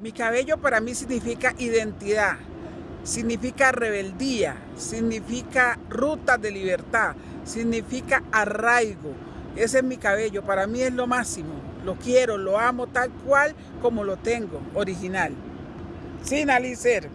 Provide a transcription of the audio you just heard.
Mi cabello para mí significa identidad, significa rebeldía, significa ruta de libertad, significa arraigo. Ese es mi cabello, para mí es lo máximo. Lo quiero, lo amo tal cual como lo tengo, original. Sin alicer.